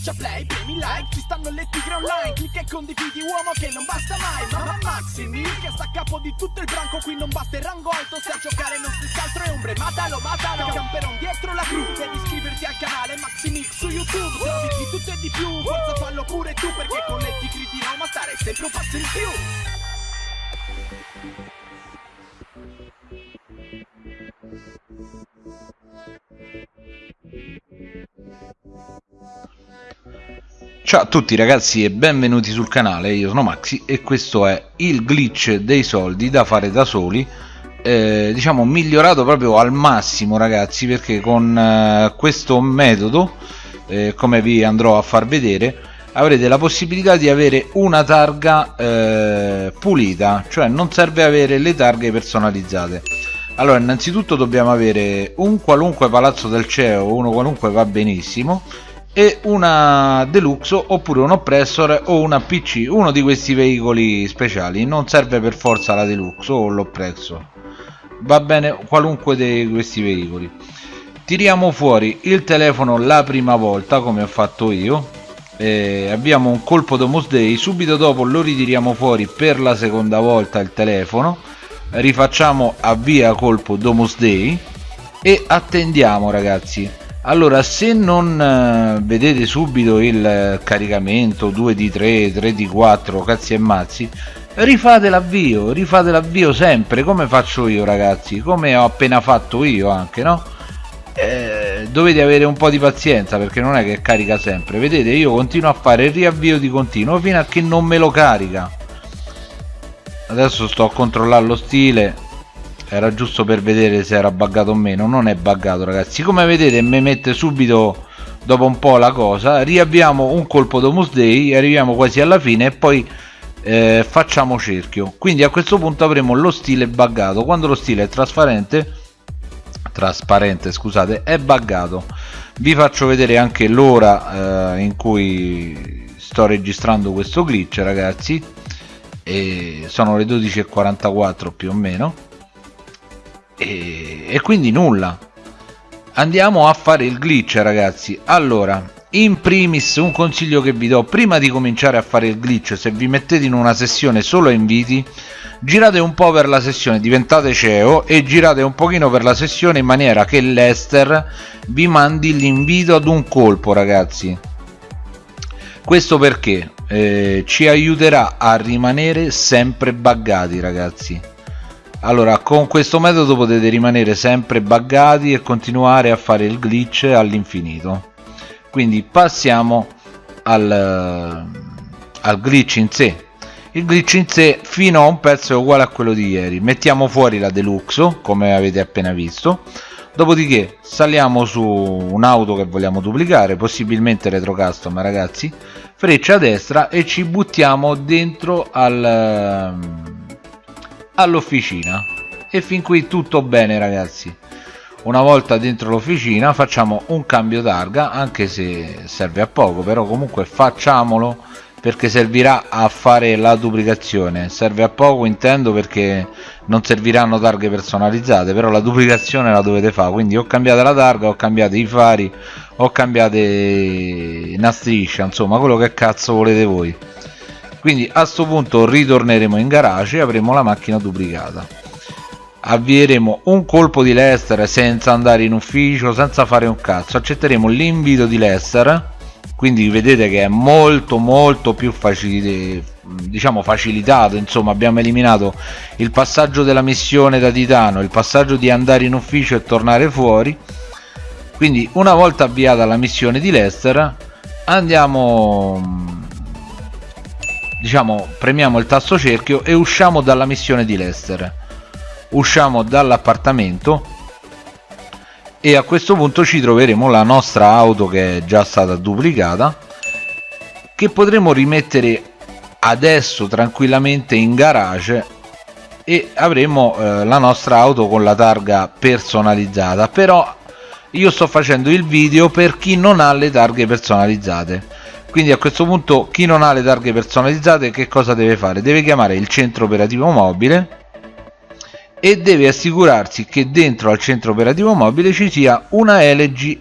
Schiaccia play, premi like, ci stanno le tigre online Clicca e condividi uomo che non basta mai Mamma Maximi che sta a capo di tutto il branco Qui non basta il rango alto, se a giocare non si altro è ombre Matalo, matalo, camperon dietro la cru Devi iscriverti al canale Maximix su YouTube Trovi di tutto e di più, forza fallo pure tu Perché con le tigri di Roma stare sempre un passo in più Ciao a tutti ragazzi e benvenuti sul canale, io sono Maxi e questo è il glitch dei soldi da fare da soli. Eh, diciamo migliorato proprio al massimo ragazzi perché con eh, questo metodo eh, come vi andrò a far vedere avrete la possibilità di avere una targa eh, pulita cioè non serve avere le targhe personalizzate. Allora innanzitutto dobbiamo avere un qualunque palazzo del CEO uno qualunque va benissimo e una deluxe oppure un oppressor o una pc uno di questi veicoli speciali. Non serve per forza la deluxe o l'oppressor. Va bene qualunque di questi veicoli. Tiriamo fuori il telefono la prima volta come ho fatto io abbiamo un colpo domus day. Subito dopo lo ritiriamo fuori per la seconda volta il telefono. Rifacciamo avvia colpo domus day e attendiamo ragazzi allora se non eh, vedete subito il caricamento 2 di 3 3 di 4 cazzi e mazzi rifate l'avvio rifate l'avvio sempre come faccio io ragazzi? Come ho appena fatto io anche no? Eh, dovete avere un po' di pazienza perché non è che carica sempre. Vedete io continuo a fare il riavvio di continuo fino a che non me lo carica. Adesso sto a controllare lo stile era giusto per vedere se era buggato o meno. Non è buggato ragazzi. Come vedete mi mette subito dopo un po' la cosa riabbiamo un colpo domus day arriviamo quasi alla fine e poi eh, facciamo cerchio. Quindi a questo punto avremo lo stile buggato. Quando lo stile è trasparente trasparente scusate è buggato. Vi faccio vedere anche l'ora eh, in cui sto registrando questo glitch ragazzi. E sono le 12.44 più o meno e, e quindi nulla. Andiamo a fare il glitch ragazzi. Allora in primis un consiglio che vi do. Prima di cominciare a fare il glitch se vi mettete in una sessione solo inviti girate un po' per la sessione diventate CEO e girate un pochino per la sessione in maniera che l'Ester vi mandi l'invito ad un colpo ragazzi. Questo perché eh, ci aiuterà a rimanere sempre buggati ragazzi allora con questo metodo potete rimanere sempre buggati e continuare a fare il glitch all'infinito. Quindi passiamo al, al glitch in sé. Il glitch in sé fino a un pezzo è uguale a quello di ieri. Mettiamo fuori la deluxe come avete appena visto. Dopodiché saliamo su un'auto che vogliamo duplicare possibilmente retro custom ragazzi. Freccia a destra e ci buttiamo dentro al all'officina. E fin qui tutto bene ragazzi. Una volta dentro l'officina facciamo un cambio targa anche se serve a poco però comunque facciamolo perché servirà a fare la duplicazione. Serve a poco intendo perché non serviranno targhe personalizzate però la duplicazione la dovete fare. Quindi ho cambiato la targa ho cambiato i fari ho cambiato una striscia insomma quello che cazzo volete voi quindi a questo punto ritorneremo in garage e avremo la macchina duplicata. Avvieremo un colpo di Lester senza andare in ufficio senza fare un cazzo. Accetteremo l'invito di Lester quindi vedete che è molto molto più facile diciamo facilitato. Insomma abbiamo eliminato il passaggio della missione da titano il passaggio di andare in ufficio e tornare fuori. Quindi una volta avviata la missione di Lester andiamo diciamo premiamo il tasto cerchio e usciamo dalla missione di Lester usciamo dall'appartamento e a questo punto ci troveremo la nostra auto che è già stata duplicata che potremo rimettere adesso tranquillamente in garage e avremo eh, la nostra auto con la targa personalizzata. Però io sto facendo il video per chi non ha le targhe personalizzate quindi a questo punto chi non ha le targhe personalizzate che cosa deve fare? deve chiamare il centro operativo mobile e deve assicurarsi che dentro al centro operativo mobile ci sia una LG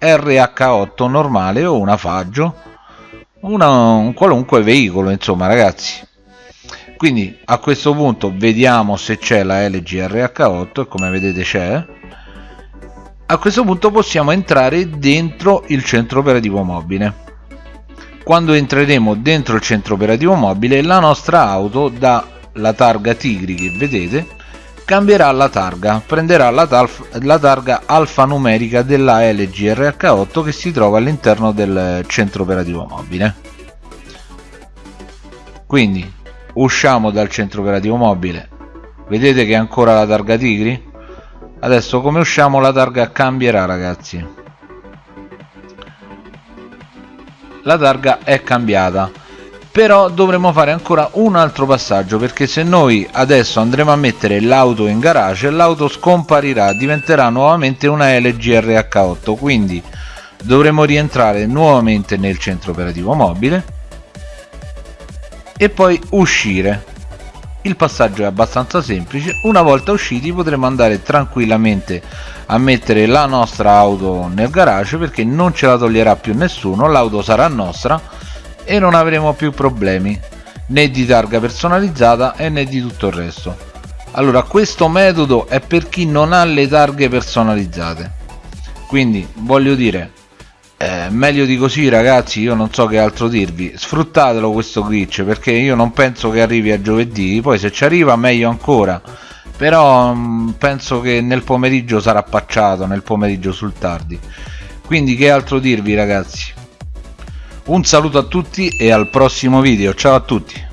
RH8 normale o una Faggio una, un qualunque veicolo insomma ragazzi. Quindi a questo punto vediamo se c'è la LG RH8 e come vedete c'è. A questo punto possiamo entrare dentro il centro operativo mobile quando entreremo dentro il centro operativo mobile la nostra auto dalla targa Tigri che vedete cambierà la targa. Prenderà la, la targa alfanumerica della LG RH8 che si trova all'interno del centro operativo mobile. Quindi usciamo dal centro operativo mobile. Vedete che è ancora la targa tigri? Adesso come usciamo la targa cambierà ragazzi la targa è cambiata. Però dovremo fare ancora un altro passaggio perché se noi adesso andremo a mettere l'auto in garage l'auto scomparirà diventerà nuovamente una LG RH8 quindi dovremo rientrare nuovamente nel centro operativo mobile e poi uscire il passaggio è abbastanza semplice. Una volta usciti potremo andare tranquillamente a mettere la nostra auto nel garage perché non ce la toglierà più nessuno l'auto sarà nostra e non avremo più problemi né di targa personalizzata né di tutto il resto. Allora questo metodo è per chi non ha le targhe personalizzate. Quindi voglio dire eh, meglio di così ragazzi io non so che altro dirvi. Sfruttatelo questo glitch perché io non penso che arrivi a giovedì. Poi se ci arriva meglio ancora. Però mh, mm, penso che nel pomeriggio sarà pacciato nel pomeriggio sul tardi. Quindi che altro dirvi ragazzi? Un saluto a tutti e al prossimo video. Ciao a tutti